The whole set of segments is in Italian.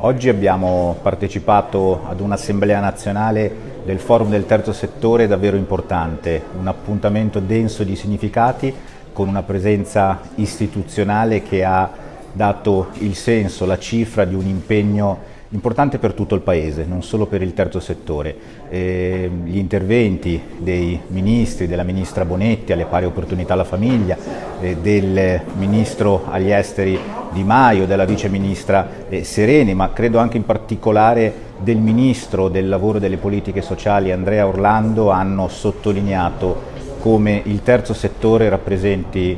Oggi abbiamo partecipato ad un'assemblea nazionale del forum del terzo settore davvero importante, un appuntamento denso di significati con una presenza istituzionale che ha dato il senso, la cifra di un impegno importante per tutto il Paese, non solo per il terzo settore. Eh, gli interventi dei ministri, della ministra Bonetti alle pari opportunità alla famiglia, eh, del ministro agli esteri Di Maio, della vice ministra eh, Sereni, ma credo anche in particolare del ministro del lavoro e delle politiche sociali Andrea Orlando hanno sottolineato come il terzo settore rappresenti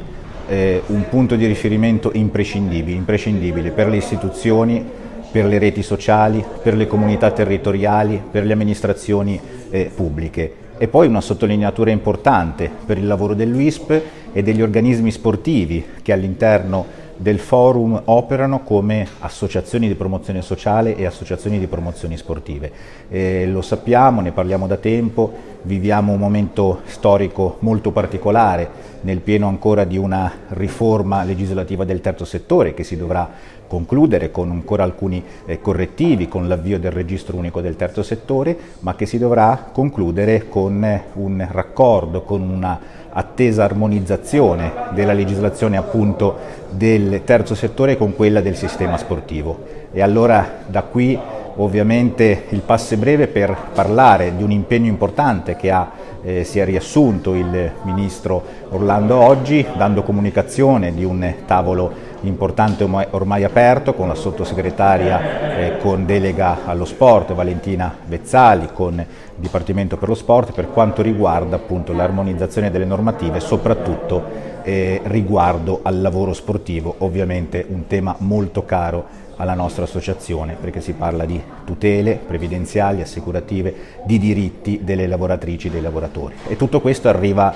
eh, un punto di riferimento imprescindibile, imprescindibile per le istituzioni, per le reti sociali, per le comunità territoriali, per le amministrazioni eh, pubbliche. E poi una sottolineatura importante per il lavoro dell'UISP e degli organismi sportivi che all'interno del forum operano come associazioni di promozione sociale e associazioni di promozioni sportive. Eh, lo sappiamo, ne parliamo da tempo, viviamo un momento storico molto particolare, nel pieno ancora di una riforma legislativa del terzo settore che si dovrà concludere con ancora alcuni eh, correttivi, con l'avvio del registro unico del terzo settore, ma che si dovrà concludere con eh, un raccordo, con una attesa armonizzazione della legislazione appunto del terzo settore con quella del sistema sportivo. E allora da qui ovviamente il passo breve per parlare di un impegno importante che ha, eh, si è riassunto il Ministro Orlando oggi, dando comunicazione di un tavolo importante ormai aperto con la sottosegretaria eh, con delega allo sport Valentina Vezzali, con il Dipartimento per lo Sport per quanto riguarda appunto l'armonizzazione delle normative, soprattutto eh, riguardo al lavoro sportivo, ovviamente un tema molto caro alla nostra associazione perché si parla di tutele previdenziali, assicurative, di diritti delle lavoratrici e dei lavoratori. E tutto questo arriva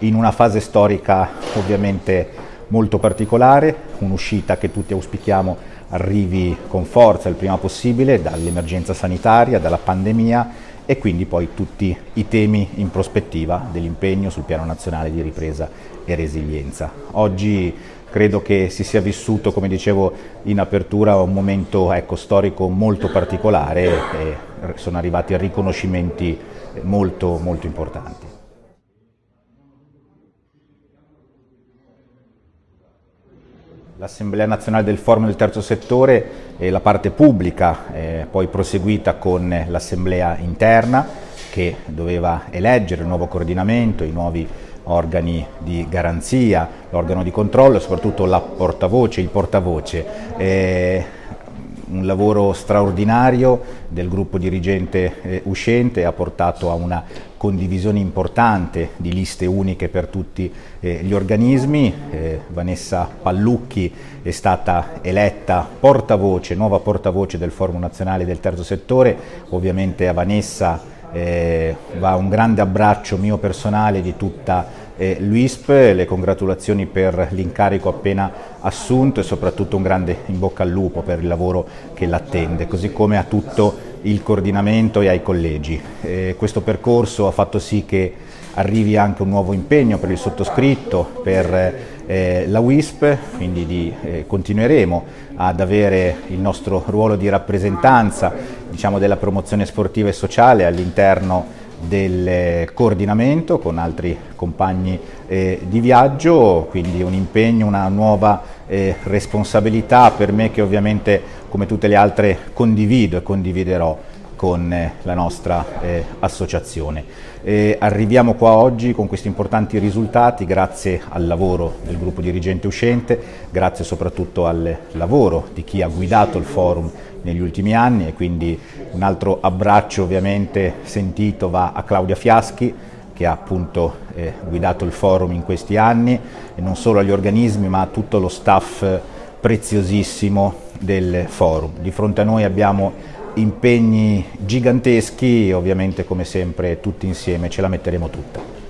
in una fase storica ovviamente molto particolare, un'uscita che tutti auspichiamo arrivi con forza il prima possibile dall'emergenza sanitaria, dalla pandemia e quindi poi tutti i temi in prospettiva dell'impegno sul piano nazionale di ripresa e resilienza. Oggi credo che si sia vissuto, come dicevo in apertura, un momento ecco, storico molto particolare e sono arrivati riconoscimenti molto, molto importanti. L'Assemblea nazionale del Forum del Terzo Settore è la parte pubblica, eh, poi proseguita con l'Assemblea interna che doveva eleggere il nuovo coordinamento, i nuovi organi di garanzia, l'organo di controllo e soprattutto la portavoce, il portavoce. Eh, un lavoro straordinario del gruppo dirigente eh, uscente ha portato a una condivisione importante di liste uniche per tutti eh, gli organismi. Eh, Vanessa Pallucchi è stata eletta portavoce, nuova portavoce del Forum Nazionale del Terzo Settore. Ovviamente a Vanessa eh, va un grande abbraccio mio personale di tutta eh, l'UISP, le congratulazioni per l'incarico appena assunto e soprattutto un grande in bocca al lupo per il lavoro che l'attende, così come a tutto il coordinamento e ai collegi. Eh, questo percorso ha fatto sì che arrivi anche un nuovo impegno per il sottoscritto, per eh, la WISP, quindi di, eh, continueremo ad avere il nostro ruolo di rappresentanza diciamo, della promozione sportiva e sociale all'interno del coordinamento con altri compagni eh, di viaggio, quindi un impegno, una nuova eh, responsabilità per me che ovviamente come tutte le altre condivido e condividerò con eh, la nostra eh, associazione. Eh, arriviamo qua oggi con questi importanti risultati grazie al lavoro del gruppo dirigente uscente, grazie soprattutto al lavoro di chi ha guidato il forum negli ultimi anni e quindi un altro abbraccio ovviamente sentito va a Claudia Fiaschi che ha appunto eh, guidato il forum in questi anni e non solo agli organismi ma a tutto lo staff preziosissimo del forum. Di fronte a noi abbiamo impegni giganteschi, ovviamente come sempre tutti insieme ce la metteremo tutta.